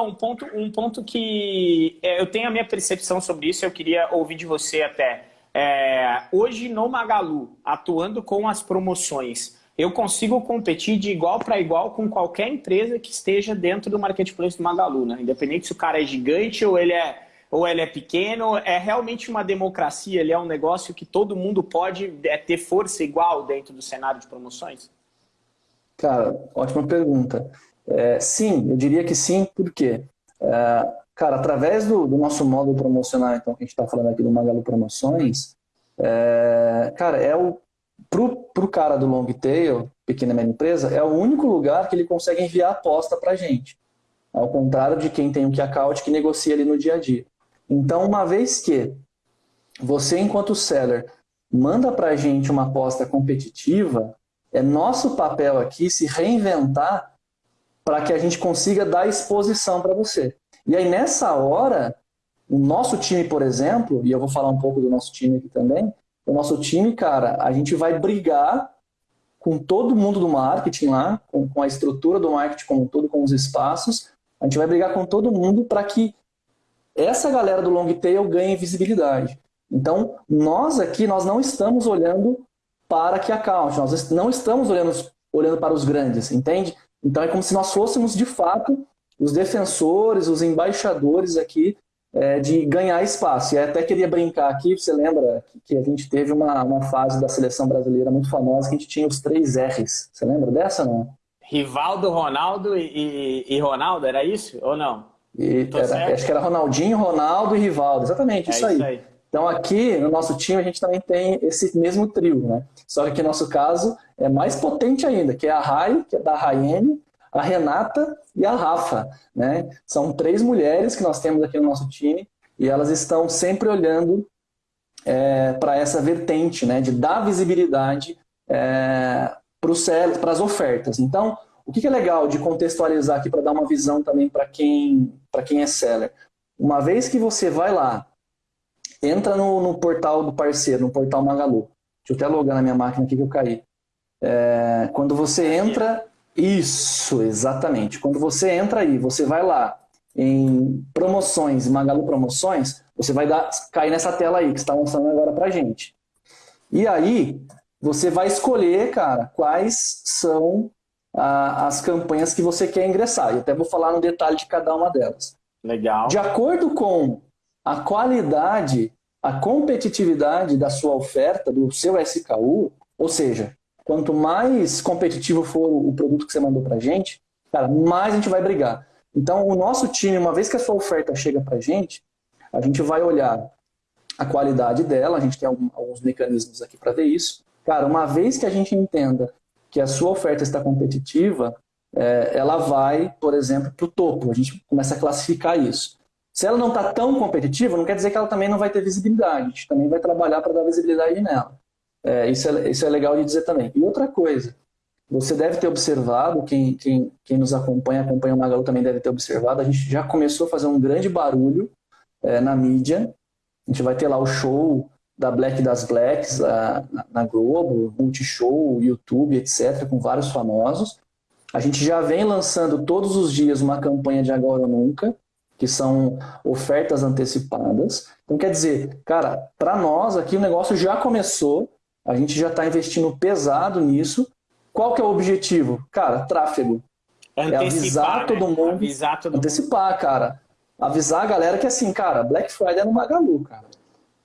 um ponto, um ponto que é, eu tenho a minha percepção sobre isso, eu queria ouvir de você até. É, hoje no Magalu, atuando com as promoções, eu consigo competir de igual para igual com qualquer empresa que esteja dentro do marketplace do Magalu, né? Independente se o cara é gigante ou ele é, ou ele é pequeno, é realmente uma democracia, ele é um negócio que todo mundo pode é, ter força igual dentro do cenário de promoções? Cara, ótima pergunta. É, sim, eu diria que sim, por quê? É, cara, através do, do, nosso módulo promocional, então, que a gente está falando aqui do Magalu Promoções, é, cara, é o pro, pro cara do long tail, pequena e média empresa, é o único lugar que ele consegue enviar aposta para gente. Ao contrário de quem tem um key account que negocia ali no dia a dia. Então, uma vez que você, enquanto seller, manda para gente uma aposta competitiva, é nosso papel aqui se reinventar para que a gente consiga dar exposição para você. E aí, nessa hora, o nosso time, por exemplo, e eu vou falar um pouco do nosso time aqui também, o nosso time, cara, a gente vai brigar com todo mundo do marketing lá, com, com a estrutura do marketing como um todo, com os espaços, a gente vai brigar com todo mundo para que essa galera do long tail ganhe visibilidade. Então, nós aqui, nós não estamos olhando para que account, nós não estamos olhando, olhando para os grandes, entende? Então, é como se nós fôssemos, de fato, os defensores, os embaixadores aqui é, de ganhar espaço. E até queria brincar aqui, você lembra que a gente teve uma, uma fase da seleção brasileira muito famosa que a gente tinha os três R's. Você lembra dessa, não? Rivaldo, Ronaldo e, e, Ronaldo, era isso ou não? E, era, acho que era Ronaldinho, Ronaldo e Rivaldo, exatamente, é isso, aí. isso aí. Então aqui no nosso time a gente também tem esse mesmo trio, né? Só que no nosso caso é mais potente ainda, que é a Rai, que é da Raiane, a Renata e a Rafa. Né? São três mulheres que nós temos aqui no nosso time e elas estão sempre olhando é, para essa vertente né, de dar visibilidade é, para as ofertas. Então, o que, que é legal de contextualizar aqui para dar uma visão também para quem, quem é seller? Uma vez que você vai lá, entra no, no, portal do parceiro, no portal Magalu. Deixa eu até logar na minha máquina aqui que eu caí. É, quando você entra isso, exatamente. Quando você entra aí, você vai lá em promoções, Magalu Promoções, você vai dar, cair nessa tela aí que está mostrando agora pra gente. E aí, você vai escolher, cara, quais são a, as campanhas que você quer ingressar. E até vou falar no detalhe de cada uma delas. Legal. De acordo com a qualidade, a competitividade da sua oferta, do seu SKU, ou seja, Quanto mais competitivo for o produto que você mandou para a gente, cara, mais a gente vai brigar. Então, o nosso time, uma vez que a sua oferta chega para a gente, a gente vai olhar a qualidade dela, a gente tem alguns mecanismos aqui para ver isso. Cara, uma vez que a gente entenda que a sua oferta está competitiva, é, ela vai, por exemplo, para o topo. A gente começa a classificar isso. Se ela não está tão competitiva, não quer dizer que ela também não vai ter visibilidade. A gente também vai trabalhar para dar visibilidade nela. É, isso, é, isso é legal de dizer também. E outra coisa, você deve ter observado, quem, quem, quem nos acompanha, acompanha o Magalu também deve ter observado, a gente já começou a fazer um grande barulho é, na mídia. A gente vai ter lá o show da Black das Blacks a, na, na Globo, Multishow, YouTube, etc., com vários famosos. A gente já vem lançando todos os dias uma campanha de Agora ou Nunca, que são ofertas antecipadas. Então, quer dizer, cara, para nós aqui o negócio já começou, a gente já está investindo pesado nisso. Qual que é o objetivo? Cara, tráfego. É, é avisar né? todo mundo. Avisar todo antecipar, mundo. cara. Avisar a galera que assim, cara, Black Friday é no Magalu, cara.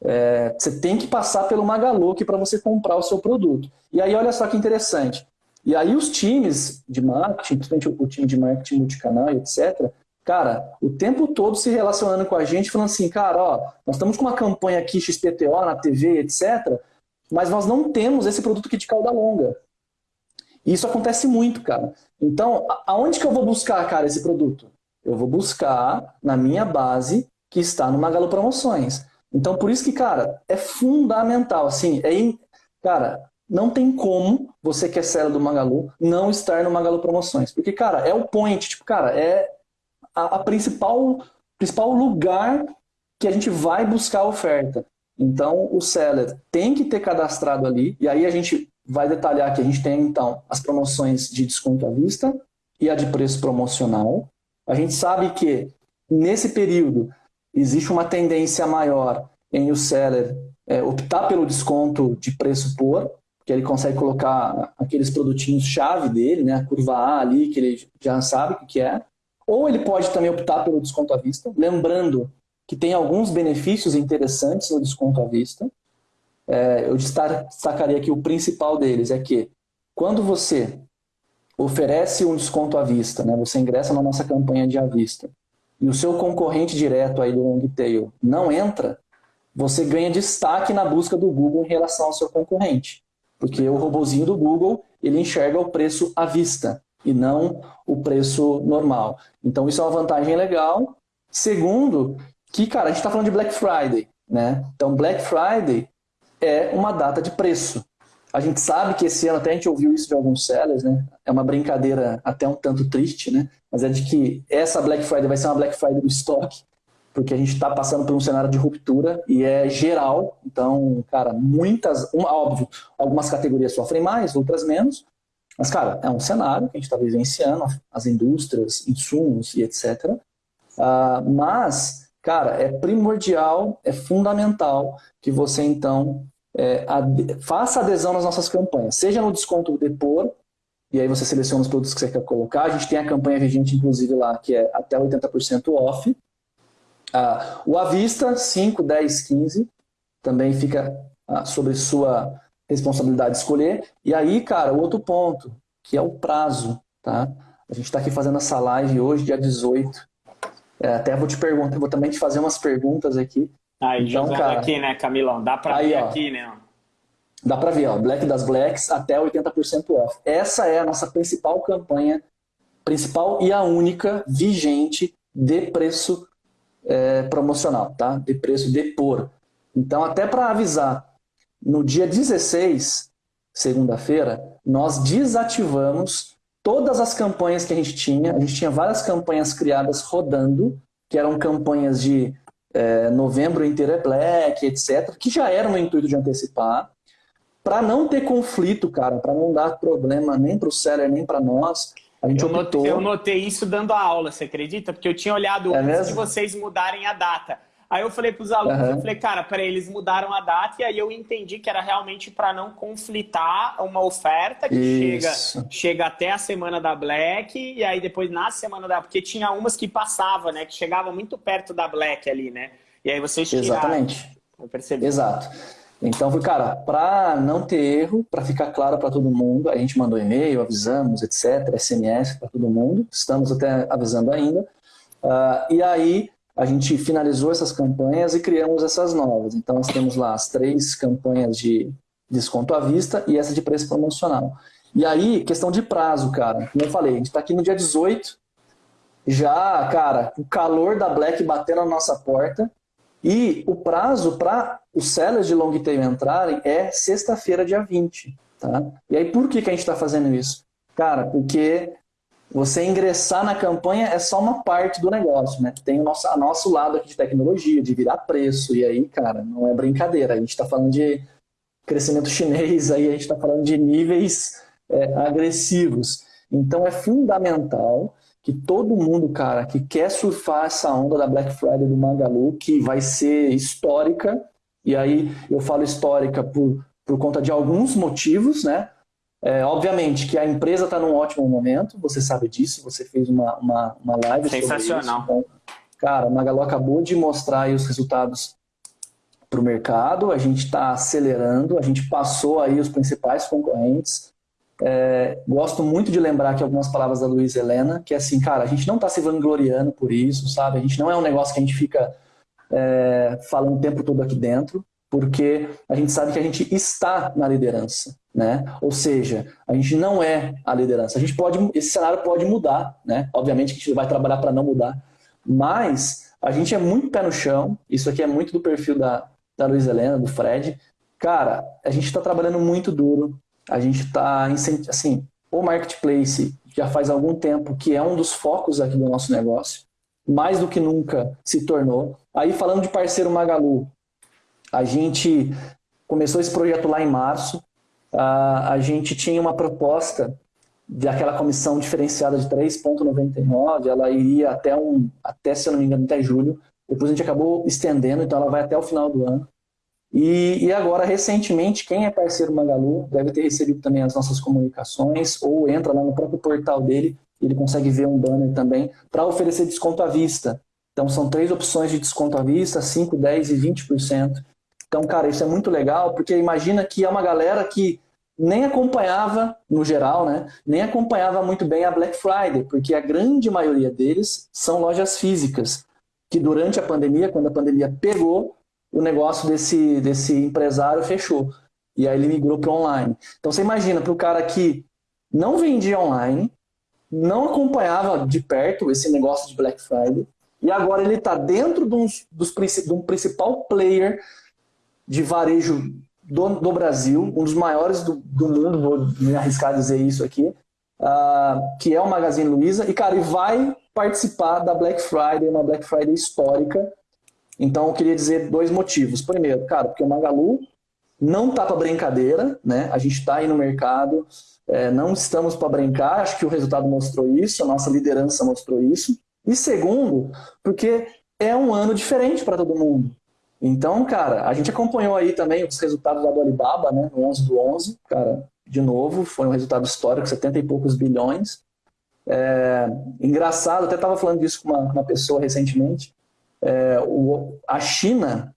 É, você tem que passar pelo Magalu para você comprar o seu produto. E aí, olha só que interessante. E aí os times de marketing, principalmente o time de marketing multicanal etc., cara, o tempo todo se relacionando com a gente, falando assim, cara, ó, nós estamos com uma campanha aqui XPTO na TV, etc., mas nós não temos esse produto aqui de cauda longa. E isso acontece muito, cara. Então, aonde que eu vou buscar, cara, esse produto? Eu vou buscar na minha base que está no Magalu Promoções. Então, por isso que, cara, é fundamental, assim, é in... cara, não tem como você que é seller do Magalu não estar no Magalu Promoções. Porque, cara, é o point, tipo, cara, é a, a principal, principal lugar que a gente vai buscar a oferta. Então, o seller tem que ter cadastrado ali, e aí a gente vai detalhar que a gente tem, então, as promoções de desconto à vista e a de preço promocional. A gente sabe que nesse período existe uma tendência maior em o seller é, optar pelo desconto de preço por, que ele consegue colocar aqueles produtinhos chave dele, né, a curva A ali, que ele já sabe o que é, ou ele pode também optar pelo desconto à vista, lembrando que tem alguns benefícios interessantes no desconto à vista. É, eu destacaria aqui o principal deles, é que quando você oferece um desconto à vista, né, você ingressa na nossa campanha de à vista, e o seu concorrente direto aí do long tail não entra, você ganha destaque na busca do Google em relação ao seu concorrente. Porque o robozinho do Google, ele enxerga o preço à vista e não o preço normal. Então isso é uma vantagem legal. Segundo, que, cara, a gente está falando de Black Friday, né? Então Black Friday é uma data de preço. A gente sabe que esse ano, até a gente ouviu isso de alguns sellers, né? É uma brincadeira até um tanto triste, né? Mas é de que essa Black Friday vai ser uma Black Friday do estoque porque a gente está passando por um cenário de ruptura e é geral. Então, cara, muitas, um, óbvio, algumas categorias sofrem mais, outras menos. Mas, cara, é um cenário que a gente está vivenciando, as indústrias, insumos e etc. Uh, ah, mas, cara, é primordial, é fundamental que você, então, é, ad faça adesão nas nossas campanhas, seja no desconto depor, e aí você seleciona os produtos que você quer colocar. A gente tem a campanha vigente, inclusive, lá, que é até 80% off. Ah, o avista, 5, 10, 15, também fica ah, sobre sua responsabilidade escolher. E aí, cara, o outro ponto, que é o prazo, tá? A gente está aqui fazendo essa live hoje, dia 18. É, até vou te perguntar, vou também te fazer umas perguntas aqui. Aí, então, cara, aqui, né, Camilão? Dá para ver ó, aqui, né? Dá para ver, ó, Black das Blacks até 80% off. Essa é a nossa principal campanha, principal e a única vigente de preço é, promocional, tá? De preço de por. Então, até para avisar, no dia 16, segunda-feira, nós desativamos todas as campanhas que a gente tinha. A gente tinha várias campanhas criadas rodando, que eram campanhas de é, novembro inteiro é black, etc., que já eram no intuito de antecipar. Para não ter conflito, cara, para não dar problema nem para o seller, nem para nós, a gente eu, optou... notei, eu notei isso dando a aula, você acredita? Porque eu tinha olhado é antes mesmo? de vocês mudarem a data. Aí eu falei para os alunos, uhum. eu falei, cara, peraí, eles mudaram a data e aí eu entendi que era realmente para não conflitar uma oferta que chega, chega até a semana da Black e aí depois na semana da... Porque tinha umas que passava, né? Que chegava muito perto da Black ali, né? E aí vocês tiraram. Exatamente. Eu percebi. Exato. Então, cara, para não ter erro, para ficar claro para todo mundo, a gente mandou e-mail, avisamos, etc., SMS para todo mundo, estamos até avisando ainda. Uh, e aí, a gente finalizou essas campanhas e criamos essas novas. Então, nós temos lá as três campanhas de desconto à vista e essa de preço promocional. E aí, questão de prazo, cara. Como eu falei, a gente está aqui no dia 18, já, cara, o calor da Black batendo na nossa porta, e o prazo para os sellers de long tail entrarem é sexta-feira, dia 20. Tá? E aí por que, que a gente está fazendo isso? Cara, porque você ingressar na campanha é só uma parte do negócio, né? Tem o nosso, a nosso lado aqui de tecnologia, de virar preço, e aí, cara, não é brincadeira. A gente está falando de crescimento chinês, aí a gente está falando de níveis é, agressivos. Então é fundamental que todo mundo, cara, que quer surfar essa onda da Black Friday do Magalu, que vai ser histórica, e aí eu falo histórica por, por conta de alguns motivos, né? É, obviamente que a empresa está num ótimo momento, você sabe disso, você fez uma, uma, uma live Sensacional. Sobre isso. Então, cara, a Magalu acabou de mostrar os resultados para o mercado, a gente está acelerando, a gente passou aí os principais concorrentes, é, gosto muito de lembrar aqui algumas palavras da Luísa Helena, que é assim, cara, a gente não está se vangloriando por isso, sabe? A gente não é um negócio que a gente fica é, falando o tempo todo aqui dentro, porque a gente sabe que a gente está na liderança, né? Ou seja, a gente não é a liderança. A gente pode, esse cenário pode mudar, né? Obviamente que a gente vai trabalhar para não mudar, mas a gente é muito pé no chão. Isso aqui é muito do perfil da, da Luísa Helena, do Fred. Cara, a gente está trabalhando muito duro, a gente está, assim, o marketplace já faz algum tempo que é um dos focos aqui do nosso negócio, mais do que nunca se tornou. Aí falando de parceiro Magalu, a gente começou esse projeto lá em março, a gente tinha uma proposta daquela comissão diferenciada de 3,99, ela iria até, um, até, se eu não me engano, até julho. Depois a gente acabou estendendo, então ela vai até o final do ano. E, e, agora, recentemente, quem é parceiro Magalu deve ter recebido também as nossas comunicações ou entra lá no próprio portal dele, ele consegue ver um banner também para oferecer desconto à vista. Então, são três opções de desconto à vista, 5, 10 e 20%. Então, cara, isso é muito legal, porque imagina que é uma galera que nem acompanhava, no geral, né, nem acompanhava muito bem a Black Friday, porque a grande maioria deles são lojas físicas, que durante a pandemia, quando a pandemia pegou, o negócio desse, desse empresário fechou. E aí ele migrou para online. Então você imagina para o cara que não vendia online, não acompanhava de perto esse negócio de Black Friday, e agora ele está dentro de um, dos, de um principal player de varejo do, do, Brasil, um dos maiores do, do, mundo, vou me arriscar a dizer isso aqui, uh, que é o Magazine Luiza, e cara, ele vai participar da Black Friday, uma Black Friday histórica, então, eu queria dizer dois motivos. Primeiro, cara, porque o Magalu não tá para brincadeira, né? A gente está aí no mercado, é, não estamos para brincar, acho que o resultado mostrou isso, a nossa liderança mostrou isso. E segundo, porque é um ano diferente para todo mundo. Então, cara, a gente acompanhou aí também os resultados da Alibaba, né, no 11 do 11, cara, de novo, foi um resultado histórico, 70 e poucos bilhões. É, engraçado, até estava falando disso com uma, uma pessoa recentemente, é, o, a China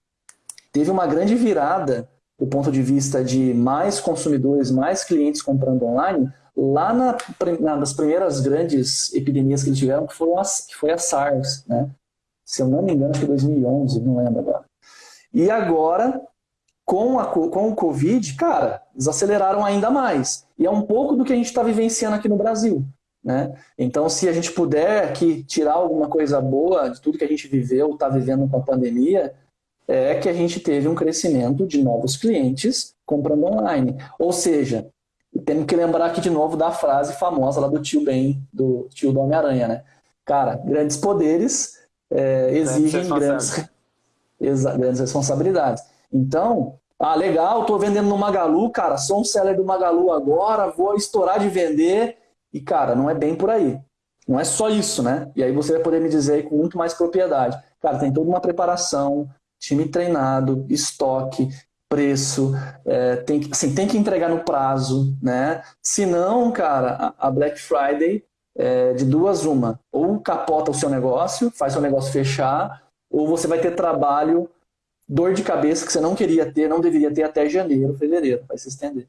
teve uma grande virada do ponto de vista de mais consumidores, mais clientes comprando online, lá na, na, nas primeiras grandes epidemias que eles tiveram, que, foram as, que foi a SARS, né? Se eu não me engano, acho que 2011, não lembro agora. E agora, com, a, com o Covid, cara, eles aceleraram ainda mais. E é um pouco do que a gente está vivenciando aqui no Brasil. Né? Então, se a gente puder aqui tirar alguma coisa boa de tudo que a gente viveu, está vivendo com a pandemia, é que a gente teve um crescimento de novos clientes comprando online. Ou seja, temos que lembrar aqui de novo da frase famosa lá do tio Ben, do tio do Homem-Aranha, né? Cara, grandes poderes é, exigem grandes, grandes responsabilidades. Então, ah, legal, estou vendendo no Magalu, cara, sou um seller do Magalu agora, vou estourar de vender e, cara, não é bem por aí. Não é só isso, né? E aí você vai poder me dizer com muito mais propriedade. Cara, tem toda uma preparação, time treinado, estoque, preço, é, tem, assim, tem que entregar no prazo, né? Se não, cara, a Black Friday é de duas uma. Ou capota o seu negócio, faz seu negócio fechar, ou você vai ter trabalho, dor de cabeça que você não queria ter, não deveria ter até janeiro, fevereiro, vai se estender.